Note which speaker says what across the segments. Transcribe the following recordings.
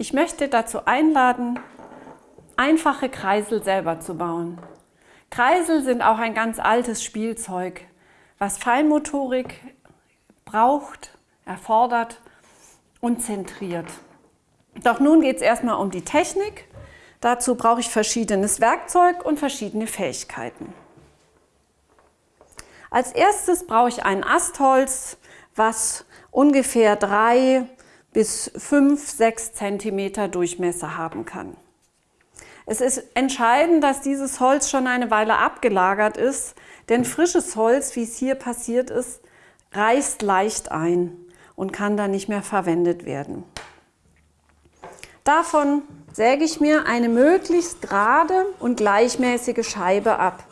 Speaker 1: Ich möchte dazu einladen, einfache Kreisel selber zu bauen. Kreisel sind auch ein ganz altes Spielzeug, was Feinmotorik braucht, erfordert und zentriert. Doch nun geht es erstmal um die Technik. Dazu brauche ich verschiedenes Werkzeug und verschiedene Fähigkeiten. Als erstes brauche ich ein Astholz, was ungefähr drei bis fünf, sechs Zentimeter Durchmesser haben kann. Es ist entscheidend, dass dieses Holz schon eine Weile abgelagert ist, denn frisches Holz, wie es hier passiert ist, reißt leicht ein und kann dann nicht mehr verwendet werden. Davon säge ich mir eine möglichst gerade und gleichmäßige Scheibe ab.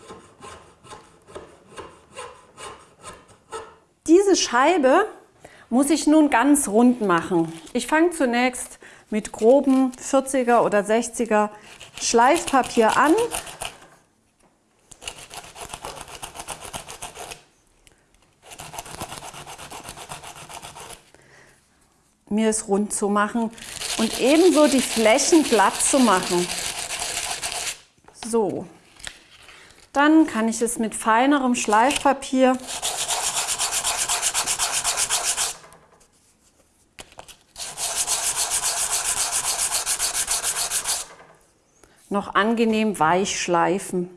Speaker 1: Diese Scheibe muss ich nun ganz rund machen. Ich fange zunächst mit groben 40er oder 60er Schleifpapier an. Mir es rund zu machen und ebenso die Flächen glatt zu machen. So, dann kann ich es mit feinerem Schleifpapier noch angenehm weich schleifen.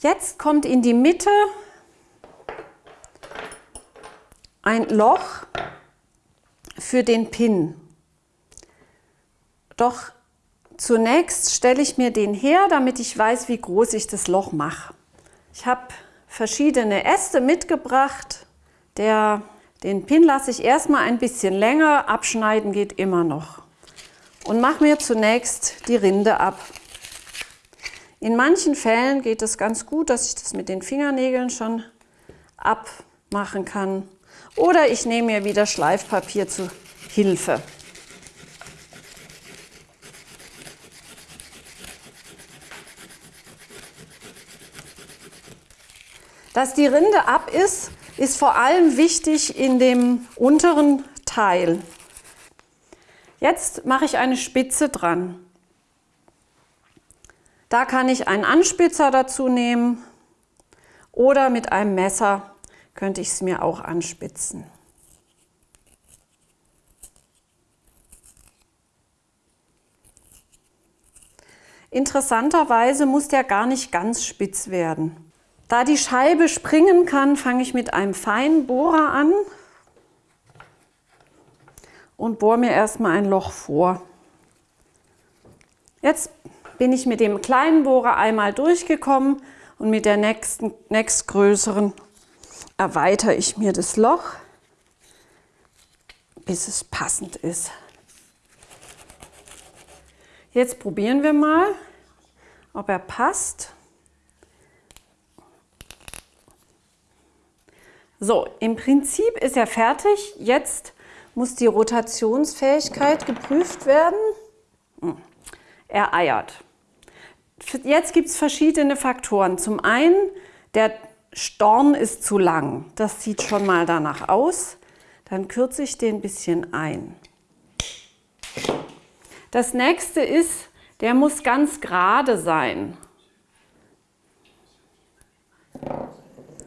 Speaker 1: Jetzt kommt in die Mitte ein Loch für den Pin. Doch zunächst stelle ich mir den her, damit ich weiß, wie groß ich das Loch mache. Ich habe verschiedene Äste mitgebracht. Der, den Pin lasse ich erstmal ein bisschen länger, abschneiden geht immer noch und mache mir zunächst die Rinde ab. In manchen Fällen geht es ganz gut, dass ich das mit den Fingernägeln schon abmachen kann. Oder ich nehme mir wieder Schleifpapier zu Hilfe. Dass die Rinde ab ist, ist vor allem wichtig in dem unteren Teil. Jetzt mache ich eine Spitze dran. Da kann ich einen Anspitzer dazu nehmen oder mit einem Messer könnte ich es mir auch anspitzen. Interessanterweise muss der gar nicht ganz spitz werden. Da die Scheibe springen kann, fange ich mit einem feinen Bohrer an und bohre mir erstmal ein Loch vor. Jetzt bin ich mit dem kleinen Bohrer einmal durchgekommen und mit der nächsten, nächstgrößeren erweitere ich mir das Loch, bis es passend ist. Jetzt probieren wir mal, ob er passt. So, im Prinzip ist er fertig. Jetzt muss die Rotationsfähigkeit geprüft werden. Hm. Er eiert. Jetzt gibt es verschiedene Faktoren. Zum einen, der Storn ist zu lang. Das sieht schon mal danach aus. Dann kürze ich den ein bisschen ein. Das nächste ist, der muss ganz gerade sein.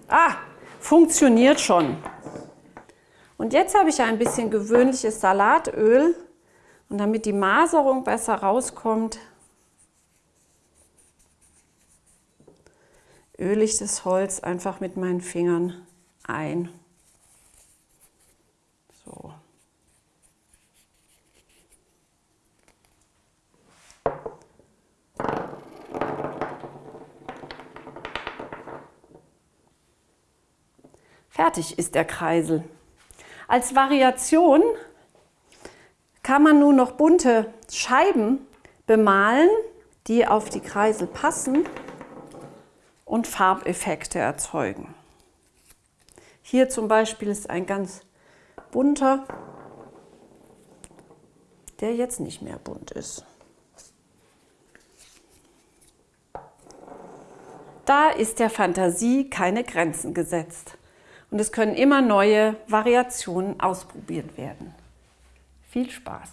Speaker 1: Ah, funktioniert schon. Und jetzt habe ich ein bisschen gewöhnliches Salatöl und damit die Maserung besser rauskommt, öle ich das Holz einfach mit meinen Fingern ein. So. Fertig ist der Kreisel. Als Variation kann man nun noch bunte Scheiben bemalen, die auf die Kreisel passen und Farbeffekte erzeugen. Hier zum Beispiel ist ein ganz bunter, der jetzt nicht mehr bunt ist. Da ist der Fantasie keine Grenzen gesetzt und es können immer neue Variationen ausprobiert werden. Viel Spaß!